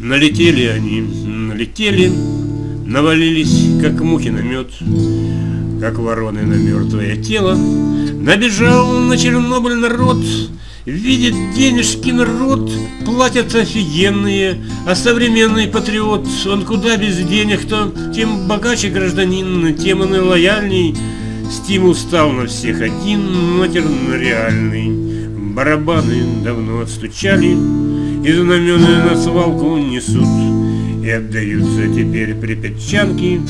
Налетели они, налетели, навалились, как мухи на мед, как вороны на мертвое тело. Набежал на Чернобыль народ, видит денежки народ, платят офигенные, а современный патриот, он куда без денег-то, тем богаче гражданин, тем он и лояльней. Стимул стал на всех один, матерно реальный. Барабаны давно отстучали, и знамены на свалку несут. И отдаются теперь припятчанки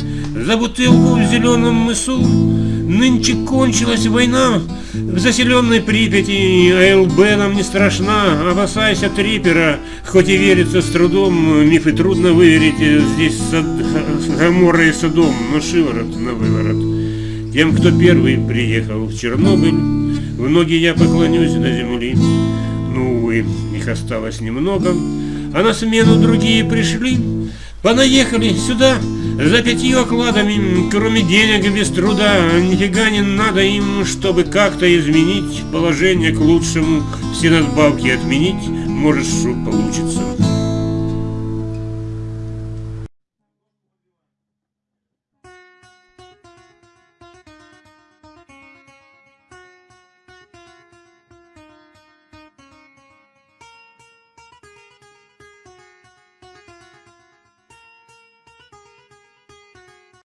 За бутылку в зеленом мысу. Нынче кончилась война В заселенной Припяти АЛБ нам не страшна. Опасайся трипера Хоть и верится с трудом Мифы трудно выверить Здесь сад... Гамора и Содом Но шиворот на выворот. Тем, кто первый приехал в Чернобыль В ноги я поклонюсь земли. Ну, увы, их осталось немного, а на смену другие пришли, понаехали сюда за пятью окладами, кроме денег без труда, нифига не надо им, чтобы как-то изменить положение к лучшему, все надбавки отменить, может, что получится.